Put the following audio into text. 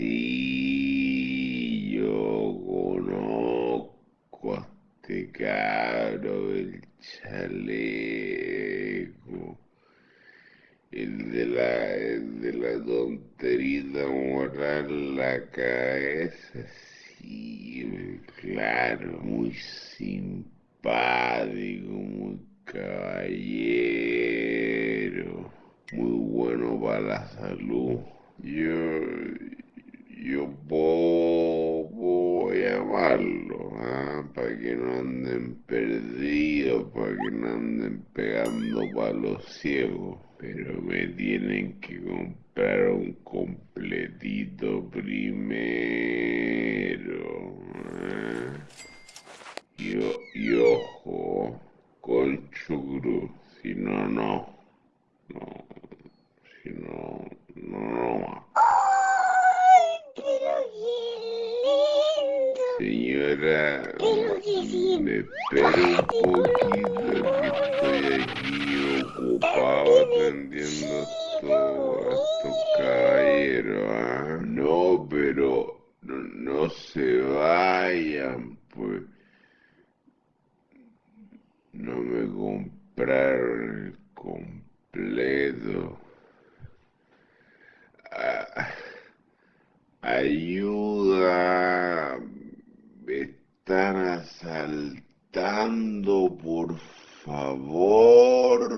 Sí, yo conozco a este cabro del chaleco. El de la, el de la tonterita moral la cabeza, sí, claro, muy simpático, muy caballero, muy bueno para la salud. Yo, yo puedo, llamarlo, ¿ah? para que no anden perdidos, para que no anden pegando palos ciegos. Pero me tienen que comprar un completito primero. ¿ah? Y, y ojo, con si no, no. No, Señora, me espera un poquito que estoy aquí ocupado atendiendo todo estos caballeros. ¿ah? No, pero no, no se vayan, pues. No me compraron el completo. Ah, ayuda están asaltando, por favor.